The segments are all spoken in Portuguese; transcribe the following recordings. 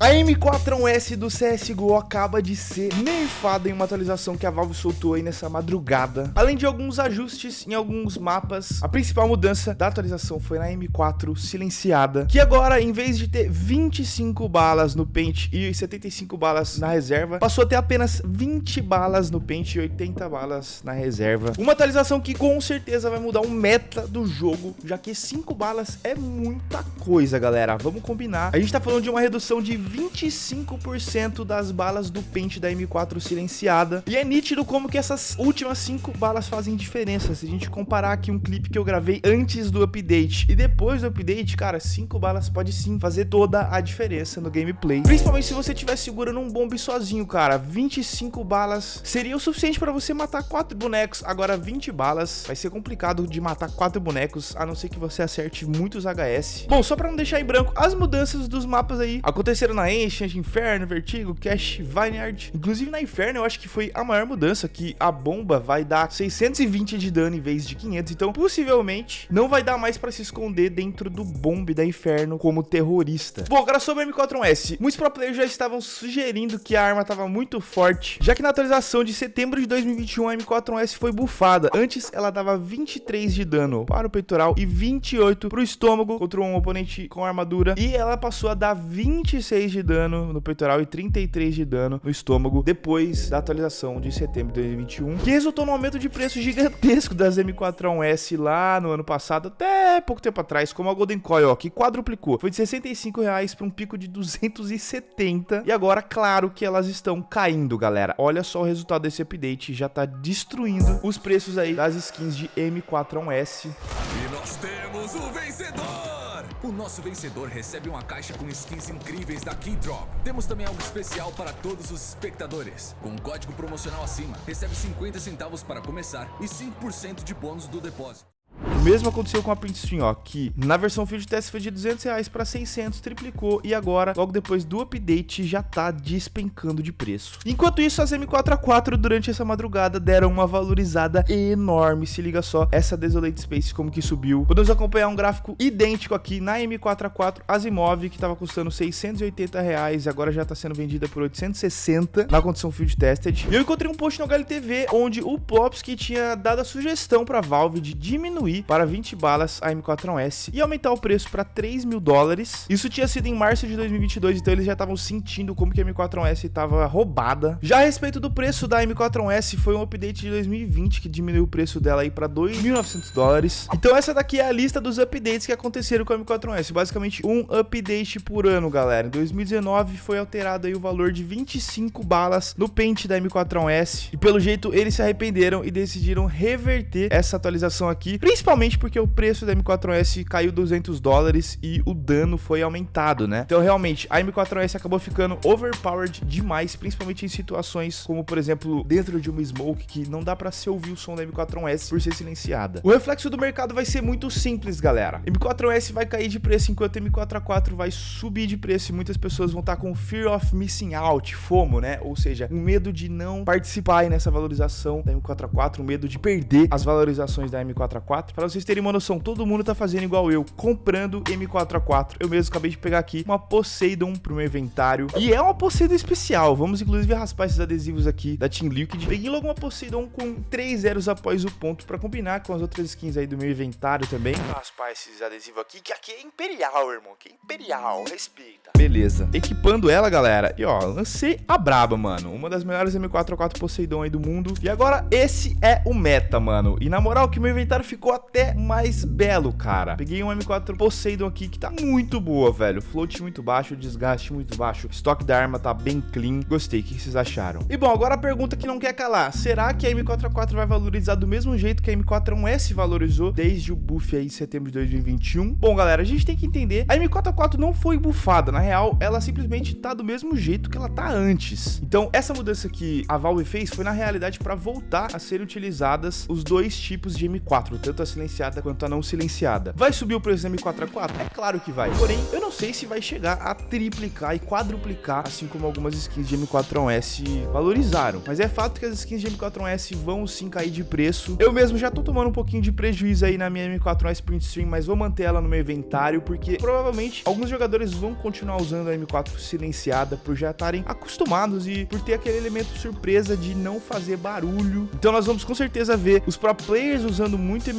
A M4S do CSGO acaba de ser nerfada em uma atualização que a Valve soltou aí nessa madrugada. Além de alguns ajustes em alguns mapas, a principal mudança da atualização foi na M4 silenciada, que agora, em vez de ter 25 balas no pente e 75 balas na reserva, passou a ter apenas 20 balas no pente e 80 balas na reserva. Uma atualização que com certeza vai mudar o meta do jogo, já que 5 balas é muita coisa, galera. Vamos combinar. A gente tá falando de uma redução de 25% das balas do pente da M4 silenciada. E é nítido como que essas últimas 5 balas fazem diferença. Se a gente comparar aqui um clipe que eu gravei antes do update e depois do update, cara, 5 balas pode sim fazer toda a diferença no gameplay. Principalmente se você estiver segurando um bombe sozinho, cara. 25 balas seria o suficiente para você matar 4 bonecos. Agora 20 balas vai ser complicado de matar 4 bonecos, a não ser que você acerte muitos HS. Bom, só para não deixar em branco, as mudanças dos mapas aí aconteceram na Ancient, Inferno, Vertigo, Cash, Vineyard. Inclusive na Inferno eu acho que foi a maior mudança, que a bomba vai dar 620 de dano em vez de 500. Então possivelmente não vai dar mais para se esconder dentro do bombe da Inferno como terrorista. Bom, agora sobre o M4S. Muitos pro players já estavam sugerindo que a arma estava muito forte, já que na atualização de setembro de 2021 a M4S foi bufada. Antes ela dava 23 de dano para o peitoral e 28 para o estômago contra um oponente com armadura. E ela passou a dar 26 de dano no peitoral e 33 de dano no estômago depois da atualização de setembro de 2021, que resultou no aumento de preço gigantesco das M4S lá no ano passado, até pouco tempo atrás, como a Golden Coil, ó, que quadruplicou. Foi de 65 reais para um pico de 270 e agora, claro que elas estão caindo, galera. Olha só o resultado desse update, já tá destruindo os preços aí das skins de M4S. E nós temos o vencedor! O nosso vencedor recebe uma caixa com skins incríveis da Keydrop. Temos também algo especial para todos os espectadores. Com um código promocional acima, recebe 50 centavos para começar e 5% de bônus do depósito. O mesmo aconteceu com a Print Stream, ó, que na versão Field Test foi de 200 reais para 600, triplicou e agora, logo depois do update, já tá despencando de preço. Enquanto isso, as M4A4 durante essa madrugada deram uma valorizada enorme, se liga só, essa Desolate Space como que subiu. Podemos acompanhar um gráfico idêntico aqui na M4A4 Asimov, que tava custando 680 reais e agora já tá sendo vendida por 860 na condição Field Tested. E eu encontrei um post no HLTV onde o Plopsky tinha dado a sugestão para Valve de diminuir para 20 balas a M4S e aumentar o preço para 3 mil dólares. Isso tinha sido em março de 2022, então eles já estavam sentindo como que a M4S estava roubada. Já a respeito do preço da M4S, foi um update de 2020 que diminuiu o preço dela aí para 2.900 dólares. Então essa daqui é a lista dos updates que aconteceram com a M4S, basicamente um update por ano, galera. Em 2019 foi alterado aí o valor de 25 balas no pente da M4S e pelo jeito eles se arrependeram e decidiram reverter essa atualização aqui, principalmente Principalmente porque o preço da M4S caiu 200 dólares e o dano foi aumentado, né? Então, realmente, a M4S acabou ficando overpowered demais, principalmente em situações como, por exemplo, dentro de uma smoke que não dá para se ouvir o som da M4S por ser silenciada. O reflexo do mercado vai ser muito simples, galera. M4S vai cair de preço enquanto M4A4 vai subir de preço e muitas pessoas vão estar com fear of missing out, FOMO, né? Ou seja, um medo de não participar nessa valorização da M4A4, um medo de perder as valorizações da M4A4. Para vocês terem uma noção, todo mundo tá fazendo igual eu, comprando M4A4. Eu mesmo acabei de pegar aqui uma Poseidon pro meu inventário. E é uma Poseidon especial. Vamos inclusive raspar esses adesivos aqui da Team Liquid. Peguei logo uma Poseidon com 3 zeros após o ponto para combinar com as outras skins aí do meu inventário também. Vou raspar esses adesivos aqui, que aqui é imperial, irmão. Que é imperial, respeita. Beleza. Equipando ela, galera. E ó, lancei a braba, mano. Uma das melhores M4A4 Poseidon aí do mundo. E agora esse é o meta, mano. E na moral que meu inventário ficou até até mais belo, cara. Peguei um M4 Poseidon aqui que tá muito boa, velho. Float muito baixo, desgaste muito baixo. Estoque da arma tá bem clean. Gostei. O que vocês acharam? E bom, agora a pergunta que não quer calar. Será que a M4A4 vai valorizar do mesmo jeito que a M4A1S valorizou desde o buff aí em setembro de 2021? Bom, galera, a gente tem que entender. A M4A4 não foi bufada. Na real, ela simplesmente tá do mesmo jeito que ela tá antes. Então, essa mudança que a Valve fez foi na realidade para voltar a ser utilizadas os dois tipos de M4, tanto a silenciada silenciada quanto a não silenciada. Vai subir o preço da M4A4? É claro que vai. Porém, eu não sei se vai chegar a triplicar e quadruplicar, assim como algumas skins de M4A1S valorizaram. Mas é fato que as skins de M4A1S vão sim cair de preço. Eu mesmo já tô tomando um pouquinho de prejuízo aí na minha M4A1S Print Stream, mas vou manter ela no meu inventário, porque provavelmente alguns jogadores vão continuar usando a M4 silenciada por já estarem acostumados e por ter aquele elemento surpresa de não fazer barulho. Então nós vamos com certeza ver os pro players usando muito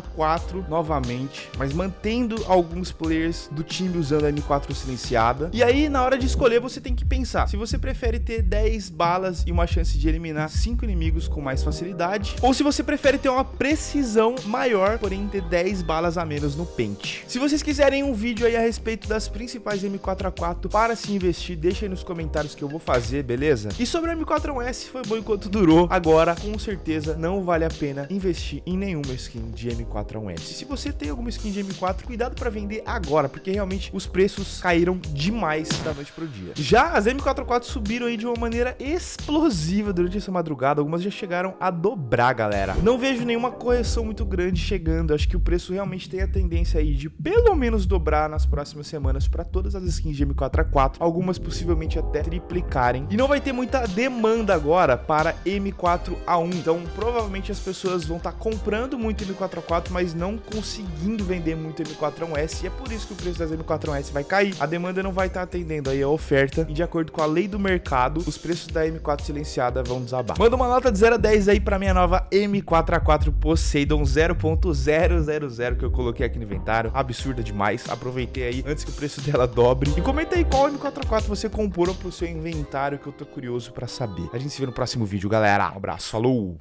M4A4 novamente, mas mantendo alguns players do time usando a M4 silenciada. E aí, na hora de escolher, você tem que pensar se você prefere ter 10 balas e uma chance de eliminar 5 inimigos com mais facilidade, ou se você prefere ter uma precisão maior, porém ter 10 balas a menos no pente. Se vocês quiserem um vídeo aí a respeito das principais M4A4 para se investir, deixa aí nos comentários que eu vou fazer, beleza? E sobre o M4A1S, foi bom enquanto durou. Agora, com certeza, não vale a pena investir em nenhuma skin de M4A1S. Se você tem alguma skin de M4, cuidado para vender agora, porque realmente os preços caíram demais da noite pro dia. Já as M4A4 subiram aí de uma maneira explosiva durante essa madrugada, algumas já chegaram a dobrar, galera. Não vejo nenhuma correção muito grande chegando, acho que o preço realmente tem a tendência aí de pelo menos dobrar nas próximas semanas para todas as skins de M4A4, algumas possivelmente até triplicarem. E não vai ter muita demanda agora para M4A1, então provavelmente as pessoas vão estar tá comprando muito M4A4, mas não conseguindo vender muito M4A1S, e é por isso que o preço das M4A1S vai cair. A demanda não vai estar tá atendendo aí a oferta, e de acordo com a lei do mercado, os preços da M4 silenciada vão desabar. Manda uma nota de 0 a 10 aí para minha nova M4A4 Poseidon 0.000 que eu coloquei aqui no inventário, absurda demais, aproveitei aí antes que o preço dela dobre. E comenta aí qual M4A4 você comprou pro seu inventário que eu tô curioso para saber. A gente se vê no próximo vídeo, galera. Um abraço, falou!